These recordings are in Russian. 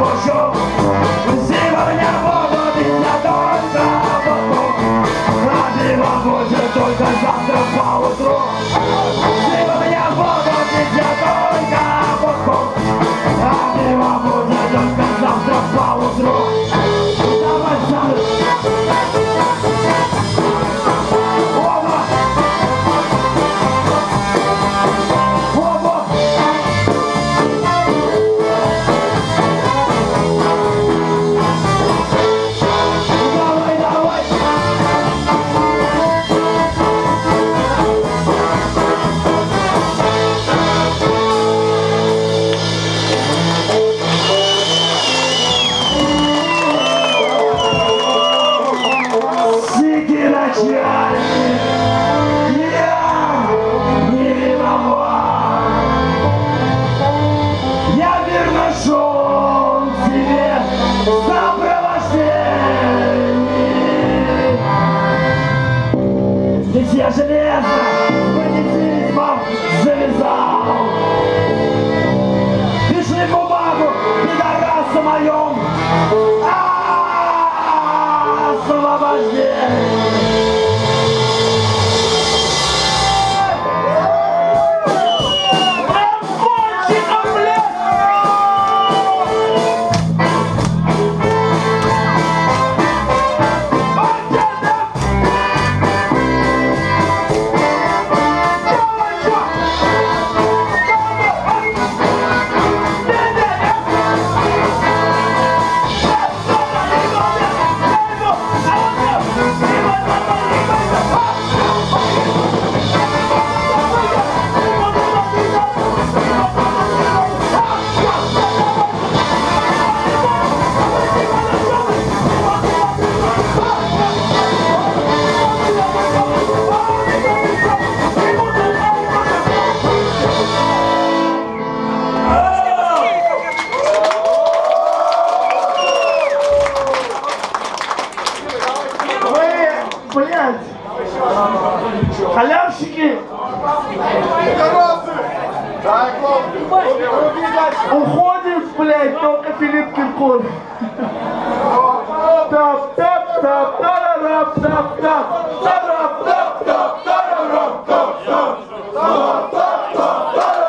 пущу. Сегодня будут и не только а пиво будет только завтра поутру. Сегодня будут и не только а пиво будет только железно с бандитизмом завязал. Пиши бумагу, пидорас о моем освобождении. Блядь, халявщики, уходит, блядь, только Филипп Киркоров. Тап, тап, тап, тарарап, тап, тап, тарап, тап, тап, тарарап, тап, тап. Спасибо,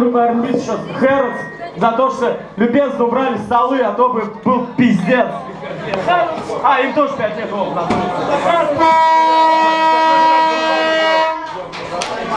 группы R&B еще Хэротс за то, что любезно убрали столы, а то бы был пиздец. А, им тоже 5 лет, на